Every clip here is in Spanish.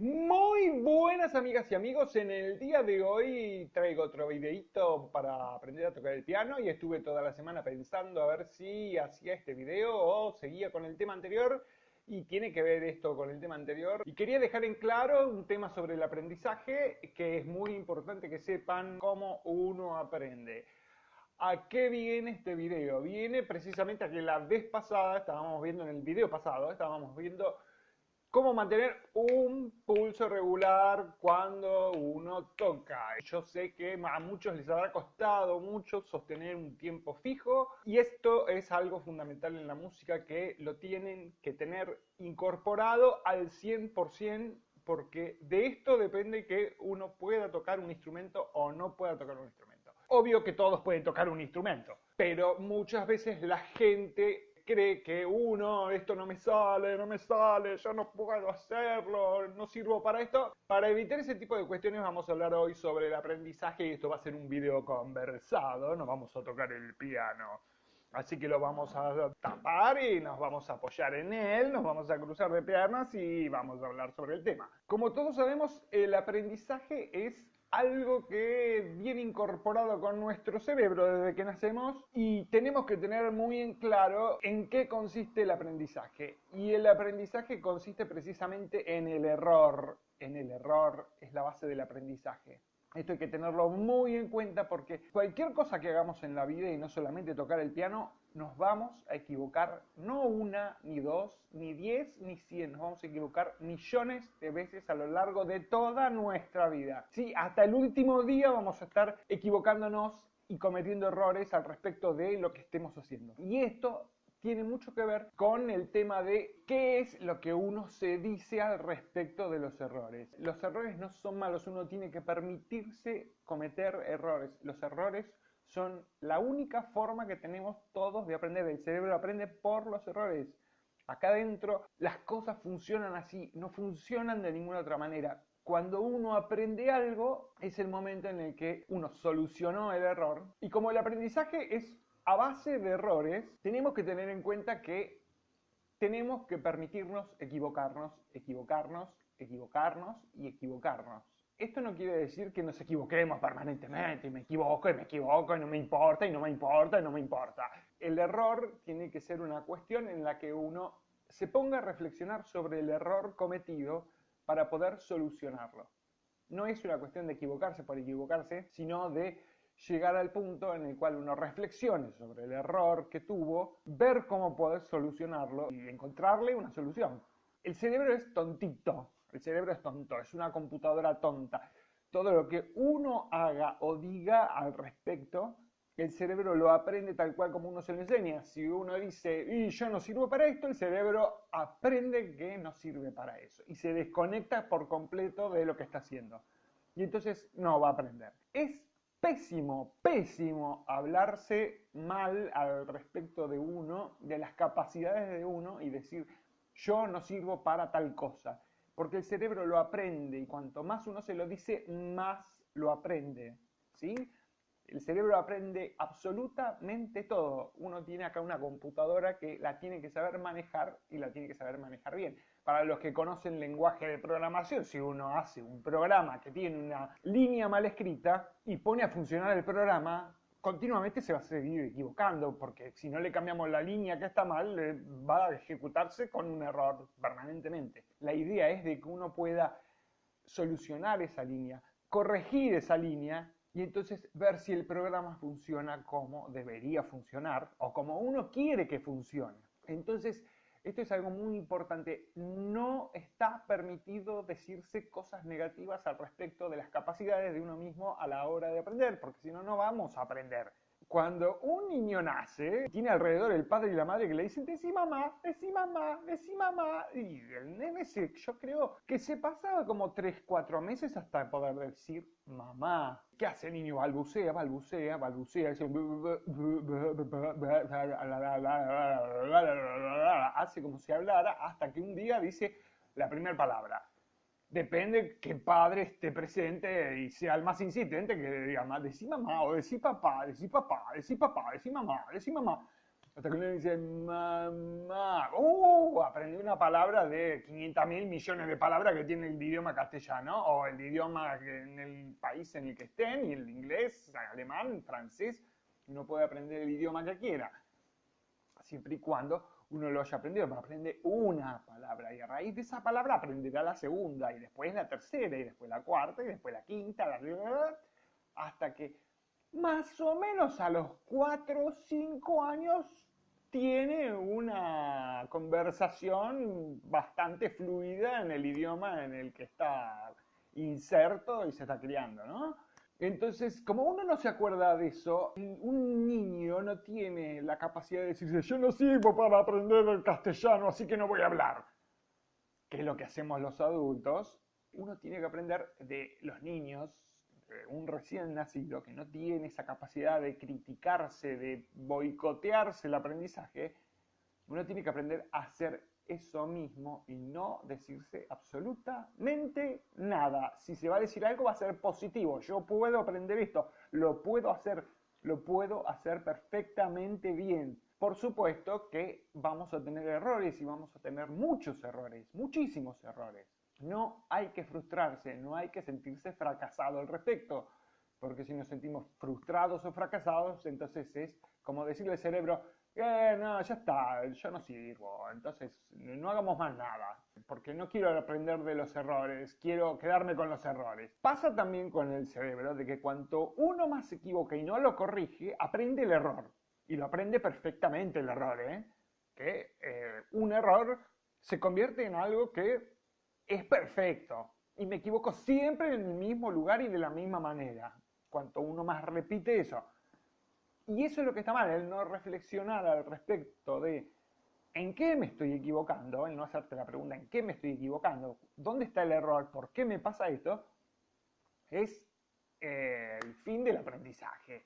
Muy buenas amigas y amigos, en el día de hoy traigo otro videito para aprender a tocar el piano y estuve toda la semana pensando a ver si hacía este video o seguía con el tema anterior y tiene que ver esto con el tema anterior. Y quería dejar en claro un tema sobre el aprendizaje que es muy importante que sepan cómo uno aprende. ¿A qué viene este video? Viene precisamente a que la vez pasada, estábamos viendo en el video pasado, estábamos viendo cómo mantener un pulso regular cuando uno toca. Yo sé que a muchos les habrá costado mucho sostener un tiempo fijo y esto es algo fundamental en la música que lo tienen que tener incorporado al 100% porque de esto depende que uno pueda tocar un instrumento o no pueda tocar un instrumento. Obvio que todos pueden tocar un instrumento, pero muchas veces la gente cree que uno, esto no me sale, no me sale, yo no puedo hacerlo, no sirvo para esto. Para evitar ese tipo de cuestiones vamos a hablar hoy sobre el aprendizaje y esto va a ser un video conversado, no vamos a tocar el piano. Así que lo vamos a tapar y nos vamos a apoyar en él, nos vamos a cruzar de piernas y vamos a hablar sobre el tema. Como todos sabemos, el aprendizaje es algo que viene incorporado con nuestro cerebro desde que nacemos y tenemos que tener muy en claro en qué consiste el aprendizaje. Y el aprendizaje consiste precisamente en el error. En el error es la base del aprendizaje. Esto hay que tenerlo muy en cuenta porque cualquier cosa que hagamos en la vida y no solamente tocar el piano, nos vamos a equivocar no una, ni dos, ni diez, ni cien, nos vamos a equivocar millones de veces a lo largo de toda nuestra vida. Sí, hasta el último día vamos a estar equivocándonos y cometiendo errores al respecto de lo que estemos haciendo. Y esto tiene mucho que ver con el tema de qué es lo que uno se dice al respecto de los errores. Los errores no son malos, uno tiene que permitirse cometer errores. Los errores son la única forma que tenemos todos de aprender. El cerebro aprende por los errores. Acá adentro las cosas funcionan así, no funcionan de ninguna otra manera. Cuando uno aprende algo es el momento en el que uno solucionó el error. Y como el aprendizaje es a base de errores, tenemos que tener en cuenta que tenemos que permitirnos equivocarnos, equivocarnos, equivocarnos y equivocarnos. Esto no quiere decir que nos equivoquemos permanentemente, y me equivoco y me equivoco y no me importa y no me importa y no me importa. El error tiene que ser una cuestión en la que uno se ponga a reflexionar sobre el error cometido para poder solucionarlo. No es una cuestión de equivocarse por equivocarse, sino de llegar al punto en el cual uno reflexione sobre el error que tuvo, ver cómo poder solucionarlo y encontrarle una solución. El cerebro es tontito, el cerebro es tonto, es una computadora tonta. Todo lo que uno haga o diga al respecto, el cerebro lo aprende tal cual como uno se lo enseña. Si uno dice, y yo no sirvo para esto, el cerebro aprende que no sirve para eso y se desconecta por completo de lo que está haciendo. Y entonces no va a aprender. Es pésimo, pésimo hablarse mal al respecto de uno, de las capacidades de uno y decir yo no sirvo para tal cosa. Porque el cerebro lo aprende y cuanto más uno se lo dice, más lo aprende. ¿Sí? El cerebro aprende absolutamente todo. Uno tiene acá una computadora que la tiene que saber manejar y la tiene que saber manejar bien. Para los que conocen lenguaje de programación, si uno hace un programa que tiene una línea mal escrita y pone a funcionar el programa, continuamente se va a seguir equivocando, porque si no le cambiamos la línea que está mal, va a ejecutarse con un error permanentemente. La idea es de que uno pueda solucionar esa línea, corregir esa línea y entonces ver si el programa funciona como debería funcionar o como uno quiere que funcione. Entonces, esto es algo muy importante. No está permitido decirse cosas negativas al respecto de las capacidades de uno mismo a la hora de aprender, porque si no, no vamos a aprender cuando un niño nace, tiene alrededor el padre y la madre que le dicen, decí mamá, decí mamá, decí mamá. Y el nene se, yo creo que se pasaba como 3, 4 meses hasta poder decir mamá. ¿Qué hace el niño? Balbucea, balbucea, balbucea. Hace como si hablara hasta que un día dice la primera palabra depende que padre esté presente y sea el más insistente que diga, decí mamá o decí papá, decí papá, decí papá, decí mamá, decí mamá. Hasta que uno dice, mamá, ¡uh! Aprendí una palabra de 500 mil millones de palabras que tiene el idioma castellano o el idioma en el país en el que estén, y el inglés, alemán, francés. Uno puede aprender el idioma que quiera, siempre y cuando uno lo haya aprendido, pero aprende una palabra y a raíz de esa palabra aprenderá la segunda y después la tercera y después la cuarta y después la quinta, la... hasta que más o menos a los cuatro o cinco años tiene una conversación bastante fluida en el idioma en el que está inserto y se está criando, ¿no? Entonces, como uno no se acuerda de eso, un niño no tiene la capacidad de decirse, yo no sirvo para aprender el castellano, así que no voy a hablar. Que es lo que hacemos los adultos. Uno tiene que aprender de los niños, un recién nacido que no tiene esa capacidad de criticarse, de boicotearse el aprendizaje. Uno tiene que aprender a hacer eso mismo y no decirse absolutamente nada. Si se va a decir algo va a ser positivo. Yo puedo aprender esto, lo puedo hacer, lo puedo hacer perfectamente bien. Por supuesto que vamos a tener errores y vamos a tener muchos errores, muchísimos errores. No hay que frustrarse, no hay que sentirse fracasado al respecto, porque si nos sentimos frustrados o fracasados, entonces es como decirle al cerebro, eh, no, ya está, yo no sirvo, entonces no hagamos más nada, porque no quiero aprender de los errores, quiero quedarme con los errores. Pasa también con el cerebro de que cuanto uno más se equivoca y no lo corrige, aprende el error, y lo aprende perfectamente el error, ¿eh? que eh, un error se convierte en algo que es perfecto, y me equivoco siempre en el mismo lugar y de la misma manera. Cuanto uno más repite eso, y eso es lo que está mal, el no reflexionar al respecto de en qué me estoy equivocando, el no hacerte la pregunta en qué me estoy equivocando, dónde está el error, por qué me pasa esto, es eh, el fin del aprendizaje.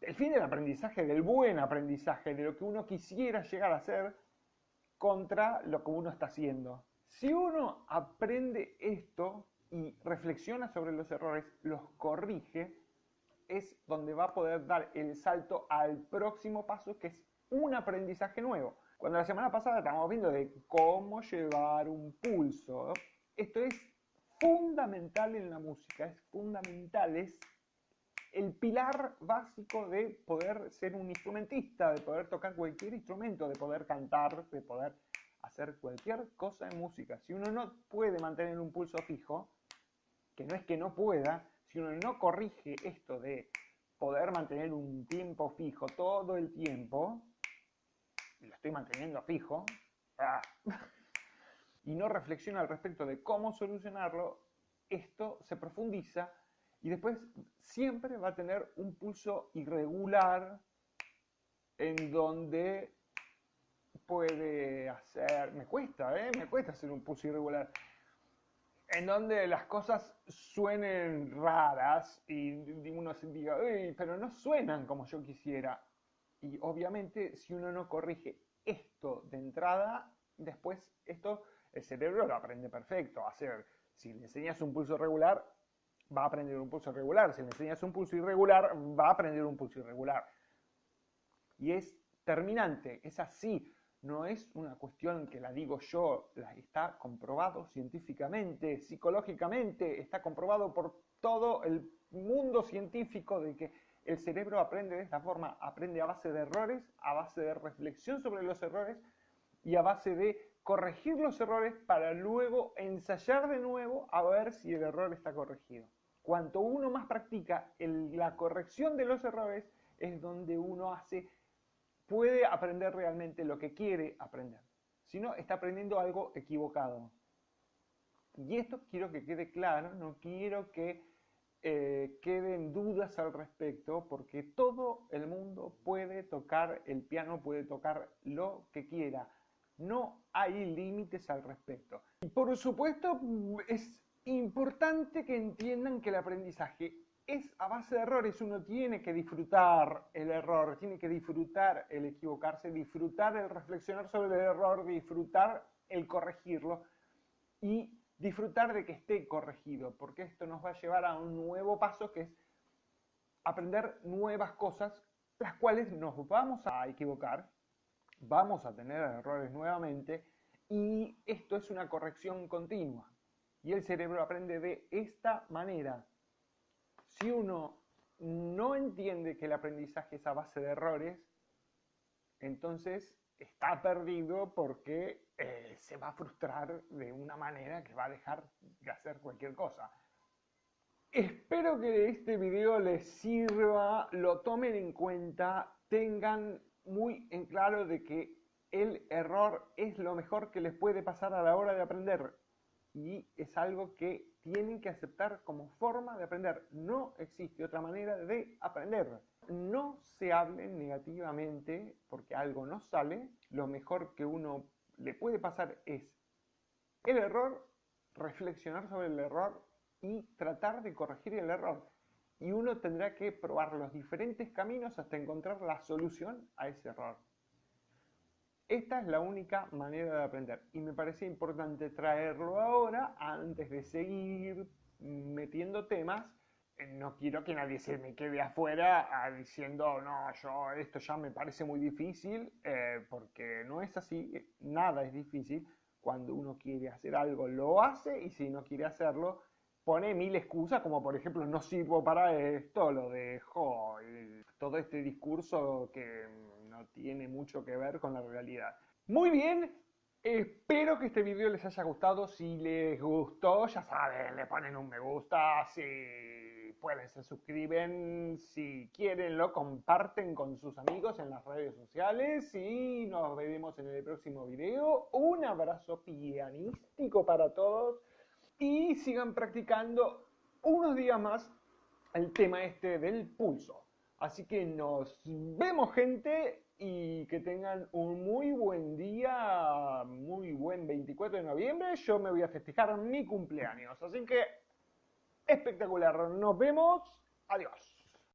El fin del aprendizaje, del buen aprendizaje, de lo que uno quisiera llegar a ser contra lo que uno está haciendo. Si uno aprende esto y reflexiona sobre los errores, los corrige, es donde va a poder dar el salto al próximo paso, que es un aprendizaje nuevo. Cuando la semana pasada estábamos viendo de cómo llevar un pulso, esto es fundamental en la música, es fundamental, es el pilar básico de poder ser un instrumentista, de poder tocar cualquier instrumento, de poder cantar, de poder hacer cualquier cosa en música. Si uno no puede mantener un pulso fijo, que no es que no pueda, si uno no corrige esto de poder mantener un tiempo fijo todo el tiempo, y lo estoy manteniendo fijo, ah, y no reflexiona al respecto de cómo solucionarlo, esto se profundiza y después siempre va a tener un pulso irregular en donde puede hacer, me cuesta, ¿eh? me cuesta hacer un pulso irregular en donde las cosas suenen raras y uno se diga, pero no suenan como yo quisiera. Y obviamente si uno no corrige esto de entrada, después esto el cerebro lo aprende perfecto. hacer, si le enseñas un pulso regular, va a aprender un pulso regular. Si le enseñas un pulso irregular, va a aprender un pulso irregular. Y es terminante, es así no es una cuestión que la digo yo, está comprobado científicamente, psicológicamente, está comprobado por todo el mundo científico de que el cerebro aprende de esta forma, aprende a base de errores, a base de reflexión sobre los errores y a base de corregir los errores para luego ensayar de nuevo a ver si el error está corregido. Cuanto uno más practica la corrección de los errores, es donde uno hace puede aprender realmente lo que quiere aprender. Si no, está aprendiendo algo equivocado. Y esto quiero que quede claro, no quiero que eh, queden dudas al respecto, porque todo el mundo puede tocar el piano, puede tocar lo que quiera. No hay límites al respecto. Y por supuesto, es importante que entiendan que el aprendizaje es a base de errores. Uno tiene que disfrutar el error, tiene que disfrutar el equivocarse, disfrutar el reflexionar sobre el error, disfrutar el corregirlo y disfrutar de que esté corregido, porque esto nos va a llevar a un nuevo paso que es aprender nuevas cosas, las cuales nos vamos a equivocar, vamos a tener errores nuevamente y esto es una corrección continua. Y el cerebro aprende de esta manera. Si uno no entiende que el aprendizaje es a base de errores, entonces está perdido porque eh, se va a frustrar de una manera que va a dejar de hacer cualquier cosa. Espero que este video les sirva, lo tomen en cuenta, tengan muy en claro de que el error es lo mejor que les puede pasar a la hora de aprender y es algo que tienen que aceptar como forma de aprender. No existe otra manera de aprender. No se hablen negativamente porque algo no sale. Lo mejor que uno le puede pasar es el error, reflexionar sobre el error y tratar de corregir el error. Y uno tendrá que probar los diferentes caminos hasta encontrar la solución a ese error. Esta es la única manera de aprender y me parece importante traerlo ahora antes de seguir metiendo temas. Eh, no quiero que nadie se me quede afuera ah, diciendo, no, yo esto ya me parece muy difícil, eh, porque no es así, nada es difícil. Cuando uno quiere hacer algo, lo hace y si no quiere hacerlo, pone mil excusas, como por ejemplo, no sirvo para esto, lo dejo, todo este discurso que no tiene mucho que ver con la realidad. Muy bien, espero que este video les haya gustado. Si les gustó, ya saben, le ponen un me gusta. Si pueden, se suscriben. Si quieren, lo comparten con sus amigos en las redes sociales. Y nos veremos en el próximo video. Un abrazo pianístico para todos. Y sigan practicando unos días más el tema este del pulso. Así que nos vemos gente y que tengan un muy buen día, muy buen 24 de noviembre. Yo me voy a festejar mi cumpleaños. Así que espectacular. Nos vemos. Adiós.